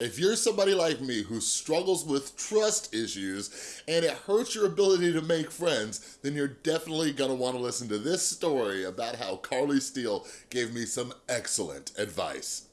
If you're somebody like me who struggles with trust issues and it hurts your ability to make friends, then you're definitely gonna wanna listen to this story about how Carly Steele gave me some excellent advice.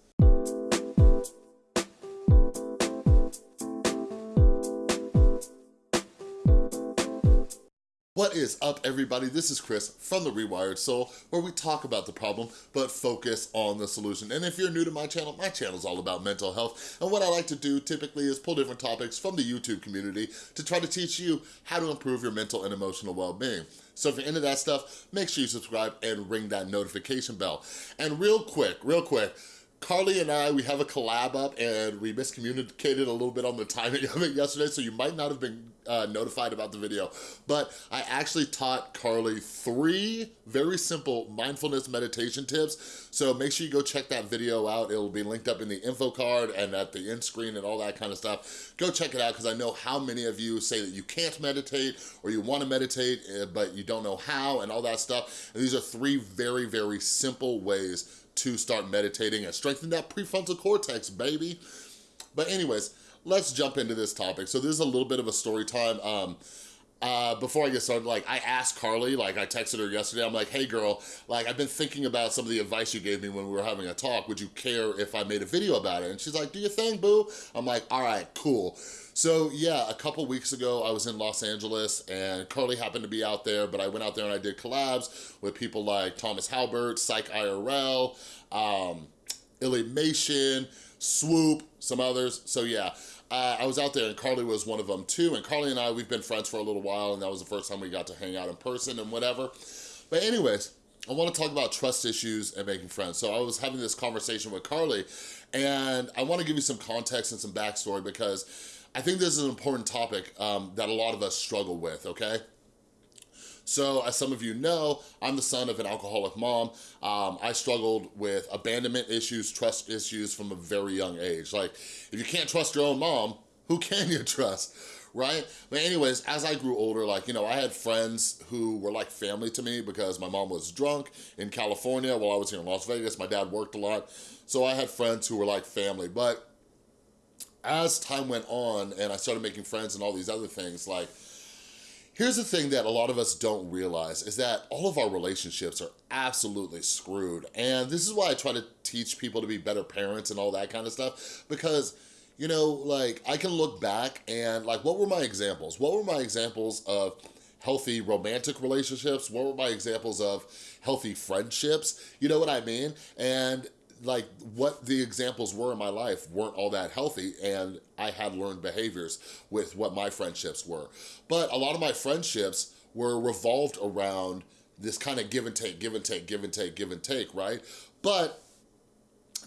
What is up, everybody? This is Chris from The Rewired Soul, where we talk about the problem, but focus on the solution. And if you're new to my channel, my channel is all about mental health. And what I like to do typically is pull different topics from the YouTube community to try to teach you how to improve your mental and emotional well-being. So if you're into that stuff, make sure you subscribe and ring that notification bell. And real quick, real quick, Carly and I, we have a collab up and we miscommunicated a little bit on the timing of it yesterday, so you might not have been uh, notified about the video. But I actually taught Carly three very simple mindfulness meditation tips. So make sure you go check that video out. It'll be linked up in the info card and at the end screen and all that kind of stuff. Go check it out because I know how many of you say that you can't meditate or you want to meditate, eh, but you don't know how and all that stuff. And these are three very, very simple ways to start meditating and strengthen that prefrontal cortex, baby. But anyways, let's jump into this topic. So this is a little bit of a story time. Um, uh, before I get started, like I asked Carly, like I texted her yesterday, I'm like, hey girl, like I've been thinking about some of the advice you gave me when we were having a talk. Would you care if I made a video about it? And she's like, do your thing, boo. I'm like, all right, cool. So yeah, a couple weeks ago, I was in Los Angeles and Carly happened to be out there, but I went out there and I did collabs with people like Thomas Halbert, Psych IRL, um, Illymation, Swoop, some others. So yeah, uh, I was out there and Carly was one of them too. And Carly and I, we've been friends for a little while and that was the first time we got to hang out in person and whatever. But anyways, I wanna talk about trust issues and making friends. So I was having this conversation with Carly and I wanna give you some context and some backstory because I think this is an important topic um, that a lot of us struggle with, okay? So as some of you know, I'm the son of an alcoholic mom. Um, I struggled with abandonment issues, trust issues from a very young age. Like, if you can't trust your own mom, who can you trust? right? But anyways, as I grew older, like, you know, I had friends who were like family to me because my mom was drunk in California while I was here in Las Vegas. My dad worked a lot. So I had friends who were like family. But as time went on and I started making friends and all these other things, like, Here's the thing that a lot of us don't realize is that all of our relationships are absolutely screwed. And this is why I try to teach people to be better parents and all that kind of stuff because you know, like I can look back and like, what were my examples? What were my examples of healthy romantic relationships? What were my examples of healthy friendships? You know what I mean? And like what the examples were in my life weren't all that healthy and I had learned behaviors with what my friendships were. But a lot of my friendships were revolved around this kind of give and take, give and take, give and take, give and take, right? But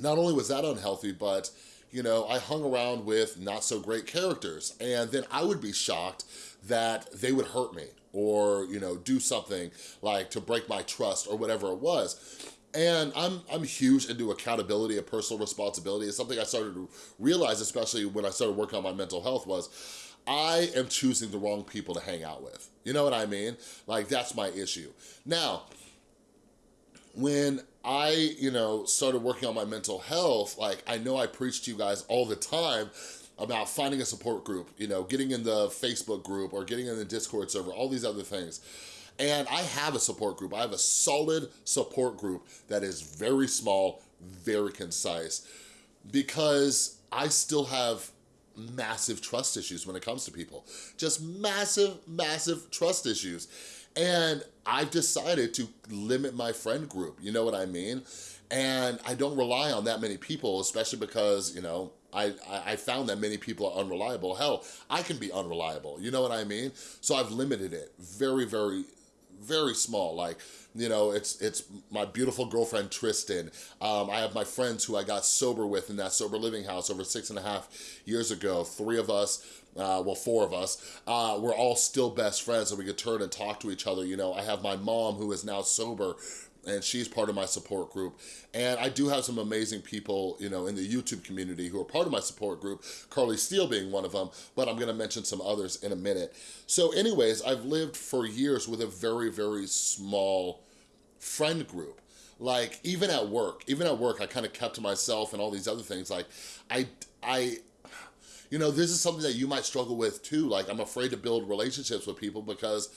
not only was that unhealthy, but you know, I hung around with not so great characters and then I would be shocked that they would hurt me or, you know, do something like to break my trust or whatever it was. And I'm, I'm huge into accountability and personal responsibility. It's something I started to realize, especially when I started working on my mental health was, I am choosing the wrong people to hang out with. You know what I mean? Like, that's my issue. Now, when I, you know, started working on my mental health, like, I know I preach to you guys all the time about finding a support group, you know, getting in the Facebook group or getting in the Discord server, all these other things. And I have a support group. I have a solid support group that is very small, very concise, because I still have massive trust issues when it comes to people. Just massive, massive trust issues. And I've decided to limit my friend group, you know what I mean? And I don't rely on that many people, especially because, you know, I, I found that many people are unreliable. Hell, I can be unreliable, you know what I mean? So I've limited it very, very very small. Like, you know, it's it's my beautiful girlfriend, Tristan. Um, I have my friends who I got sober with in that sober living house over six and a half years ago. Three of us, uh, well, four of us, uh, we're all still best friends and we could turn and talk to each other. You know, I have my mom who is now sober and she's part of my support group. And I do have some amazing people, you know, in the YouTube community who are part of my support group, Carly Steele being one of them, but I'm gonna mention some others in a minute. So anyways, I've lived for years with a very, very small friend group. Like even at work, even at work, I kind of kept to myself and all these other things. Like I, I, you know, this is something that you might struggle with too. Like I'm afraid to build relationships with people because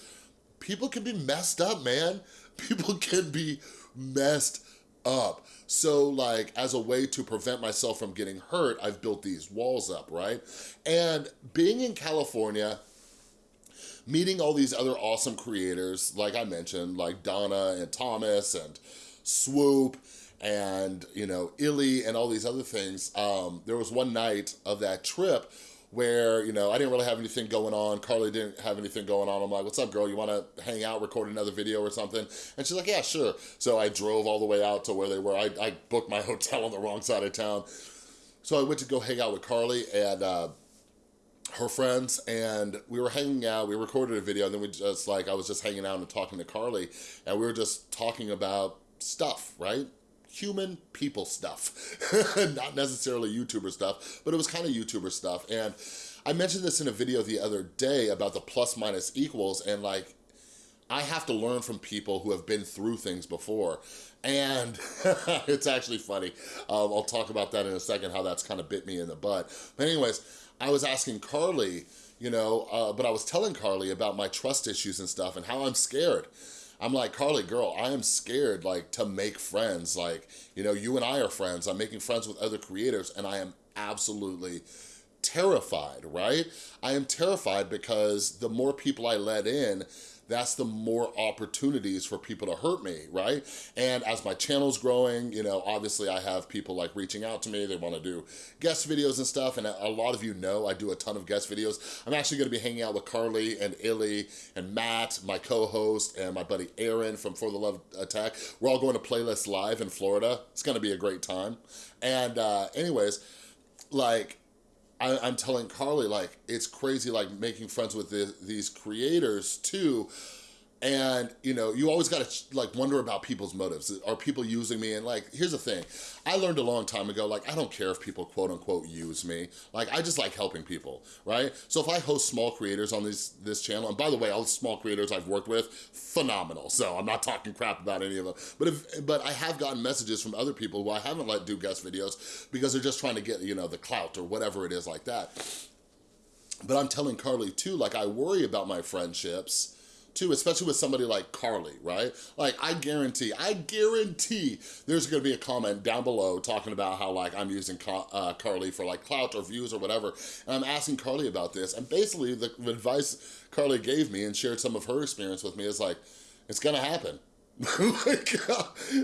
people can be messed up, man. People can be messed up. So like as a way to prevent myself from getting hurt, I've built these walls up, right? And being in California, meeting all these other awesome creators, like I mentioned, like Donna and Thomas and Swoop and, you know, Illy and all these other things. Um, there was one night of that trip where, you know, I didn't really have anything going on. Carly didn't have anything going on. I'm like, what's up, girl? You want to hang out, record another video or something? And she's like, yeah, sure. So I drove all the way out to where they were. I, I booked my hotel on the wrong side of town. So I went to go hang out with Carly and uh, her friends and we were hanging out, we recorded a video and then we just like, I was just hanging out and talking to Carly and we were just talking about stuff, right? Human people stuff, not necessarily YouTuber stuff, but it was kind of YouTuber stuff. And I mentioned this in a video the other day about the plus minus equals and like, I have to learn from people who have been through things before. And it's actually funny. Um, I'll talk about that in a second, how that's kind of bit me in the butt. But anyways, I was asking Carly, you know, uh, but I was telling Carly about my trust issues and stuff and how I'm scared. I'm like, Carly, girl, I am scared like to make friends. Like, you know, you and I are friends. I'm making friends with other creators and I am absolutely terrified, right? I am terrified because the more people I let in, that's the more opportunities for people to hurt me, right? And as my channel's growing, you know, obviously I have people like reaching out to me, they wanna do guest videos and stuff, and a lot of you know I do a ton of guest videos. I'm actually gonna be hanging out with Carly and Illy and Matt, my co-host, and my buddy Aaron from For the Love Attack. We're all going to Playlist Live in Florida. It's gonna be a great time. And uh, anyways, like, I, am telling Carly, like, it's crazy, like, making friends with the, these creators, too, and, you know, you always gotta, like, wonder about people's motives. Are people using me? And, like, here's the thing. I learned a long time ago, like, I don't care if people, quote unquote, use me. Like, I just like helping people, right? So if I host small creators on this, this channel, and by the way, all the small creators I've worked with, phenomenal. So I'm not talking crap about any of them. But if, but I have gotten messages from other people who I haven't let do guest videos because they're just trying to get, you know, the clout or whatever it is like that. But I'm telling Carly too, like, I worry about my friendships too, especially with somebody like Carly, right? Like, I guarantee, I guarantee there's gonna be a comment down below talking about how, like, I'm using uh, Carly for, like, clout or views or whatever, and I'm asking Carly about this, and basically the advice Carly gave me and shared some of her experience with me is like, it's gonna happen. like,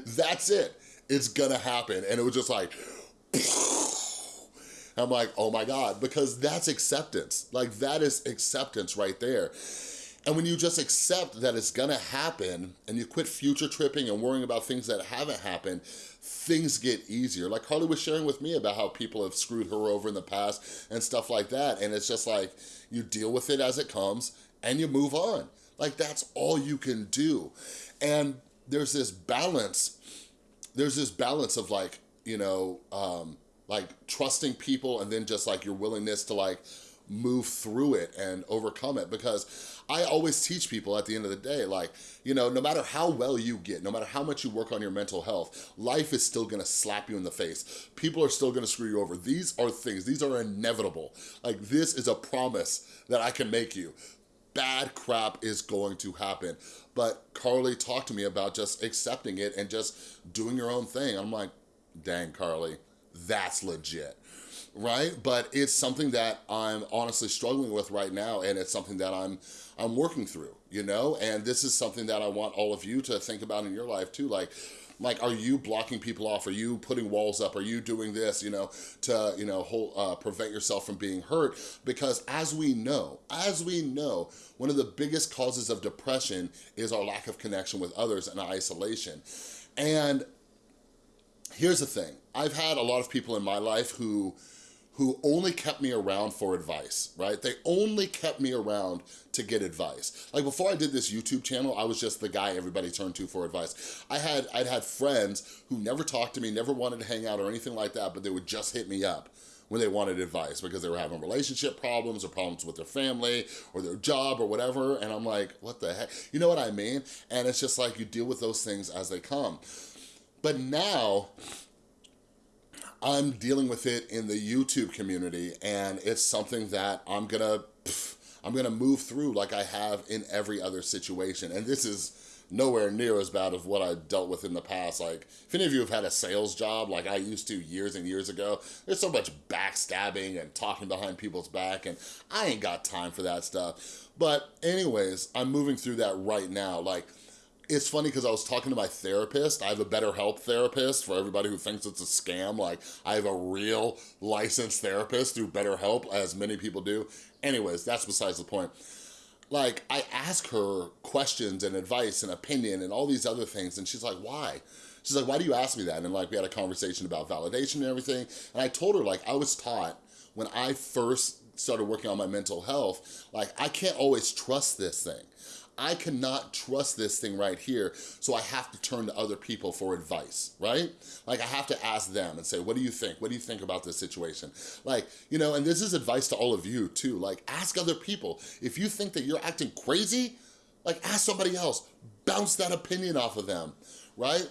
that's it. It's gonna happen. And it was just like, I'm like, oh my God, because that's acceptance. Like, that is acceptance right there. And when you just accept that it's gonna happen and you quit future tripping and worrying about things that haven't happened, things get easier. Like Carly was sharing with me about how people have screwed her over in the past and stuff like that. And it's just like, you deal with it as it comes and you move on. Like that's all you can do. And there's this balance, there's this balance of like, you know, um, like trusting people and then just like your willingness to like move through it and overcome it because I always teach people at the end of the day, like, you know, no matter how well you get, no matter how much you work on your mental health, life is still gonna slap you in the face. People are still gonna screw you over. These are things, these are inevitable. Like this is a promise that I can make you. Bad crap is going to happen. But Carly talked to me about just accepting it and just doing your own thing. I'm like, dang, Carly, that's legit right? But it's something that I'm honestly struggling with right now and it's something that I'm I'm working through, you know? And this is something that I want all of you to think about in your life too. Like, like are you blocking people off are you putting walls up are you doing this you know to you know hold, uh, prevent yourself from being hurt because as we know as we know one of the biggest causes of depression is our lack of connection with others and isolation and here's the thing i've had a lot of people in my life who who only kept me around for advice, right? They only kept me around to get advice. Like before I did this YouTube channel, I was just the guy everybody turned to for advice. I had, I'd had friends who never talked to me, never wanted to hang out or anything like that, but they would just hit me up when they wanted advice because they were having relationship problems or problems with their family or their job or whatever. And I'm like, what the heck? You know what I mean? And it's just like you deal with those things as they come. But now, I'm dealing with it in the YouTube community and it's something that I'm gonna, I'm gonna move through like I have in every other situation. And this is nowhere near as bad as what I dealt with in the past. Like, if any of you have had a sales job like I used to years and years ago, there's so much backstabbing and talking behind people's back, and I ain't got time for that stuff. But anyways, I'm moving through that right now. Like, it's funny because I was talking to my therapist. I have a BetterHelp therapist for everybody who thinks it's a scam. Like, I have a real licensed therapist through BetterHelp, as many people do. Anyways, that's besides the point. Like, I ask her questions and advice and opinion and all these other things, and she's like, why? She's like, why do you ask me that? And like, we had a conversation about validation and everything. And I told her, like, I was taught when I first started working on my mental health, like, I can't always trust this thing. I cannot trust this thing right here, so I have to turn to other people for advice, right? Like I have to ask them and say, what do you think? What do you think about this situation? Like, you know, and this is advice to all of you too, like ask other people. If you think that you're acting crazy, like ask somebody else, bounce that opinion off of them, right?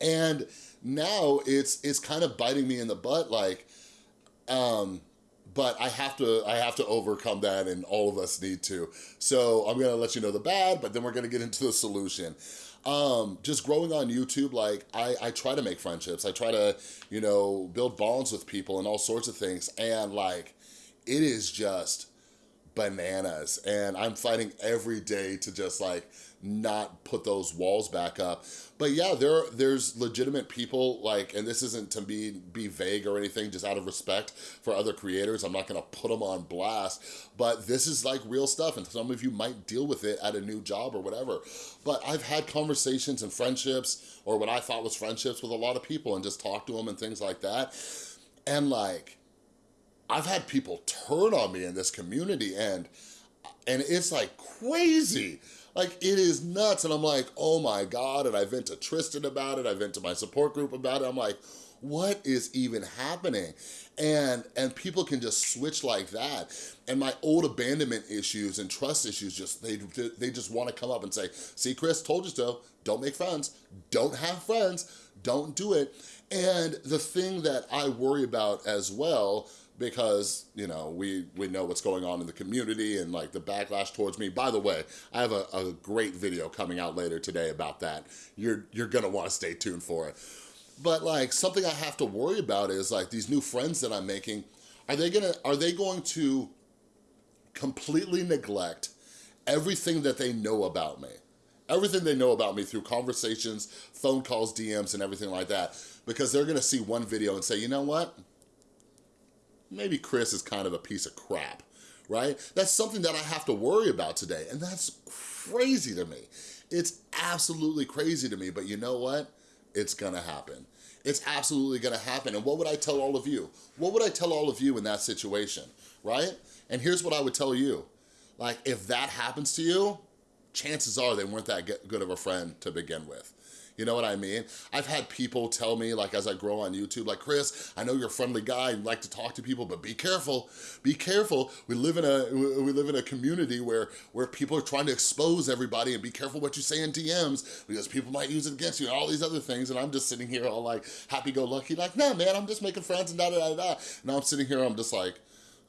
And now it's, it's kind of biting me in the butt, like, um, but I have to I have to overcome that and all of us need to. So I'm gonna let you know the bad, but then we're gonna get into the solution. Um, just growing on YouTube, like I, I try to make friendships. I try to, you know, build bonds with people and all sorts of things. And like, it is just bananas. And I'm fighting every day to just like not put those walls back up. But yeah, there there's legitimate people like, and this isn't to be, be vague or anything, just out of respect for other creators. I'm not gonna put them on blast, but this is like real stuff and some of you might deal with it at a new job or whatever. But I've had conversations and friendships or what I thought was friendships with a lot of people and just talk to them and things like that. And like, I've had people turn on me in this community and and it's like crazy. Like, it is nuts. And I'm like, oh my God. And I vent to Tristan about it. I vent to my support group about it. I'm like, what is even happening? And, and people can just switch like that. And my old abandonment issues and trust issues, just they, they just wanna come up and say, see, Chris, told you so. Don't make friends. Don't have friends. Don't do it. And the thing that I worry about as well because, you know, we, we know what's going on in the community and like the backlash towards me. By the way, I have a, a great video coming out later today about that. You're, you're gonna wanna stay tuned for it. But like something I have to worry about is like these new friends that I'm making, are they gonna, are they going to completely neglect everything that they know about me? Everything they know about me through conversations, phone calls, DMs, and everything like that. Because they're gonna see one video and say, you know what? Maybe Chris is kind of a piece of crap, right? That's something that I have to worry about today, and that's crazy to me. It's absolutely crazy to me, but you know what? It's gonna happen. It's absolutely gonna happen, and what would I tell all of you? What would I tell all of you in that situation, right? And here's what I would tell you. Like, if that happens to you, chances are they weren't that good of a friend to begin with. You know what I mean? I've had people tell me, like as I grow on YouTube, like, Chris, I know you're a friendly guy, you like to talk to people, but be careful, be careful. We live in a we live in a community where, where people are trying to expose everybody and be careful what you say in DMs because people might use it against you and all these other things. And I'm just sitting here all like happy-go-lucky, like, no, man, I'm just making friends and da da da da. Now I'm sitting here, I'm just like,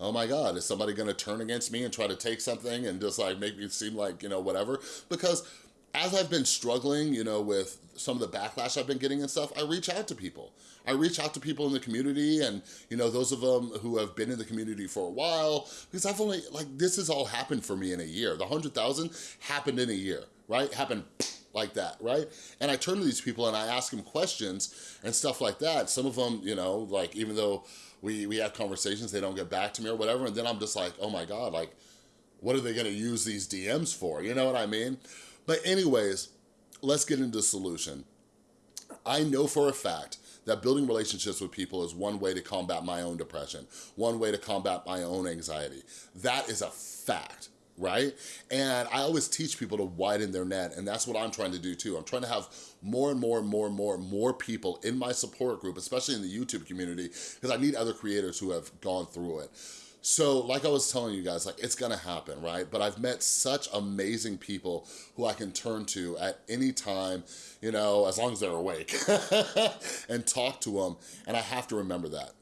oh my God, is somebody gonna turn against me and try to take something and just like make me seem like, you know, whatever? Because as I've been struggling, you know, with some of the backlash I've been getting and stuff, I reach out to people. I reach out to people in the community and, you know, those of them who have been in the community for a while, because I've only, like, this has all happened for me in a year. The 100,000 happened in a year, right? Happened like that, right? And I turn to these people and I ask them questions and stuff like that. Some of them, you know, like, even though we, we have conversations, they don't get back to me or whatever, and then I'm just like, oh my God, like, what are they gonna use these DMs for? You know what I mean? But anyways, let's get into the solution. I know for a fact that building relationships with people is one way to combat my own depression, one way to combat my own anxiety. That is a fact right? And I always teach people to widen their net, and that's what I'm trying to do too. I'm trying to have more and more and more and more and more people in my support group, especially in the YouTube community, because I need other creators who have gone through it. So like I was telling you guys, like it's gonna happen, right? But I've met such amazing people who I can turn to at any time, you know, as long as they're awake and talk to them. And I have to remember that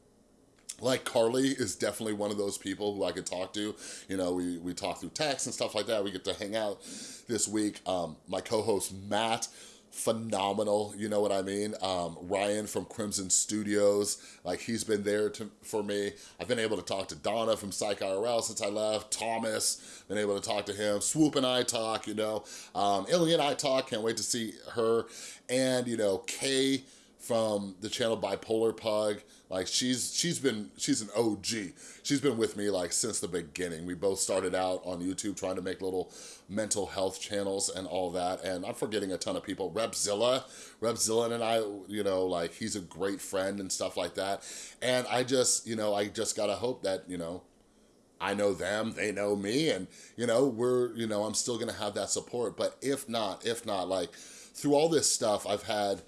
like Carly is definitely one of those people who I could talk to. You know, we, we talk through text and stuff like that. We get to hang out this week. Um, my co-host Matt, phenomenal, you know what I mean? Um, Ryan from Crimson Studios, like he's been there to, for me. I've been able to talk to Donna from Psych IRL since I left, Thomas, been able to talk to him, Swoop and I talk, you know, um, Illy and I talk, can't wait to see her, and you know, Kay, from the channel Bipolar Pug. Like she's she's been she's an OG. She's been with me like since the beginning. We both started out on YouTube trying to make little mental health channels and all that. And I'm forgetting a ton of people. Repzilla, Repzilla and I, you know, like he's a great friend and stuff like that. And I just, you know, I just gotta hope that, you know, I know them, they know me, and you know, we're, you know, I'm still gonna have that support. But if not, if not, like through all this stuff, I've had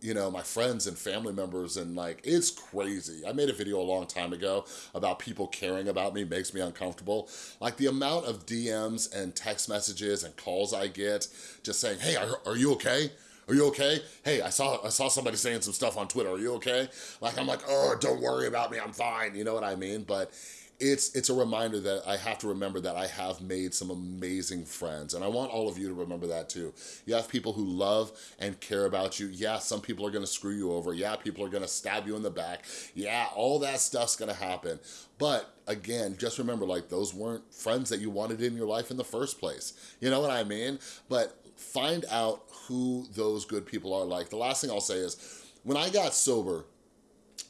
you know, my friends and family members and like, it's crazy. I made a video a long time ago about people caring about me makes me uncomfortable. Like the amount of DMs and text messages and calls I get just saying, hey, are, are you okay? Are you okay? Hey, I saw I saw somebody saying some stuff on Twitter. Are you okay? Like, I'm like, oh, don't worry about me. I'm fine. You know what I mean? But it's it's a reminder that I have to remember that I have made some amazing friends and I want all of you to remember that too. You have people who love and care about you. Yeah, some people are gonna screw you over. Yeah, people are gonna stab you in the back. Yeah, all that stuff's gonna happen. But again, just remember like those weren't friends that you wanted in your life in the first place. You know what I mean? But find out who those good people are like. The last thing I'll say is when I got sober,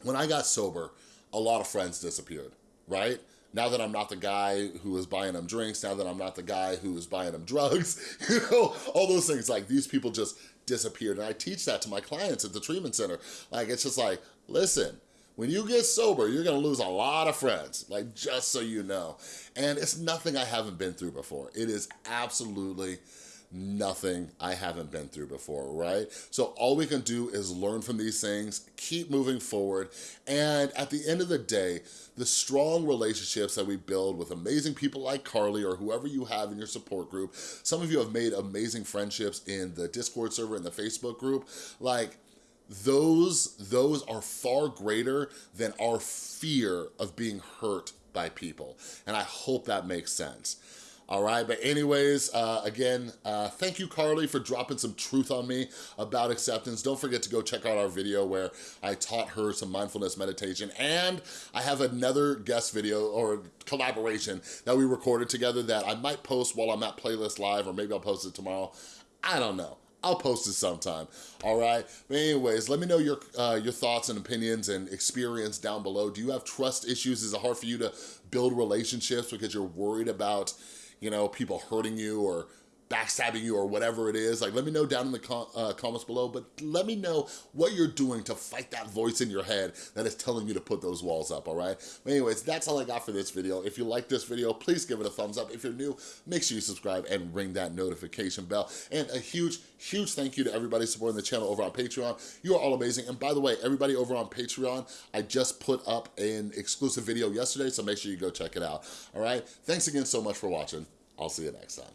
when I got sober, a lot of friends disappeared right? Now that I'm not the guy who is buying them drinks, now that I'm not the guy who is buying them drugs, you know, all those things, like these people just disappeared. And I teach that to my clients at the treatment center. Like, it's just like, listen, when you get sober, you're gonna lose a lot of friends, like just so you know. And it's nothing I haven't been through before. It is absolutely nothing I haven't been through before, right? So all we can do is learn from these things, keep moving forward, and at the end of the day, the strong relationships that we build with amazing people like Carly or whoever you have in your support group, some of you have made amazing friendships in the Discord server and the Facebook group, like, those, those are far greater than our fear of being hurt by people. And I hope that makes sense. All right, but anyways, uh, again, uh, thank you, Carly, for dropping some truth on me about acceptance. Don't forget to go check out our video where I taught her some mindfulness meditation. And I have another guest video or collaboration that we recorded together that I might post while I'm at Playlist Live, or maybe I'll post it tomorrow. I don't know. I'll post it sometime, all right? But anyways, let me know your uh, your thoughts and opinions and experience down below. Do you have trust issues? Is it hard for you to build relationships because you're worried about you know, people hurting you or backstabbing you or whatever it is, like let me know down in the com uh, comments below, but let me know what you're doing to fight that voice in your head that is telling you to put those walls up, all right? But anyways, that's all I got for this video. If you like this video, please give it a thumbs up. If you're new, make sure you subscribe and ring that notification bell. And a huge, huge thank you to everybody supporting the channel over on Patreon. You are all amazing. And by the way, everybody over on Patreon, I just put up an exclusive video yesterday, so make sure you go check it out, all right? Thanks again so much for watching. I'll see you next time.